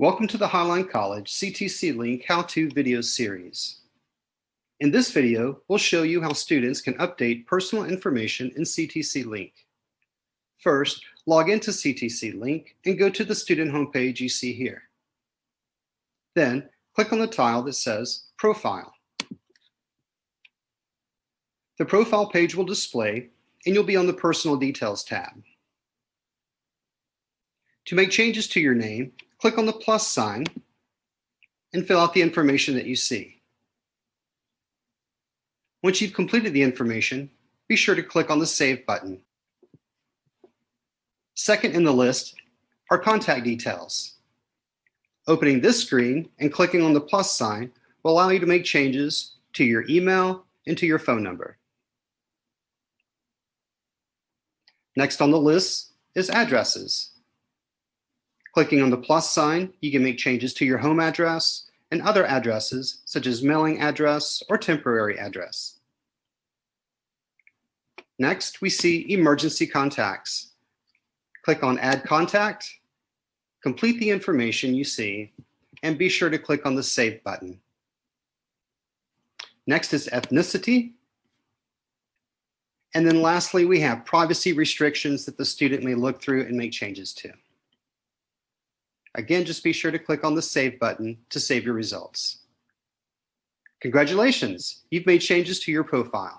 Welcome to the Highline College CTC Link How-To video series. In this video, we'll show you how students can update personal information in CTC Link. First, log into CTC Link and go to the student homepage you see here. Then, click on the tile that says Profile. The profile page will display and you'll be on the Personal Details tab. To make changes to your name, click on the plus sign and fill out the information that you see. Once you've completed the information, be sure to click on the Save button. Second in the list are contact details. Opening this screen and clicking on the plus sign will allow you to make changes to your email and to your phone number. Next on the list is addresses. Clicking on the plus sign, you can make changes to your home address and other addresses such as mailing address or temporary address. Next, we see emergency contacts. Click on add contact, complete the information you see, and be sure to click on the save button. Next is ethnicity. And then lastly, we have privacy restrictions that the student may look through and make changes to. Again, just be sure to click on the Save button to save your results. Congratulations, you've made changes to your profile.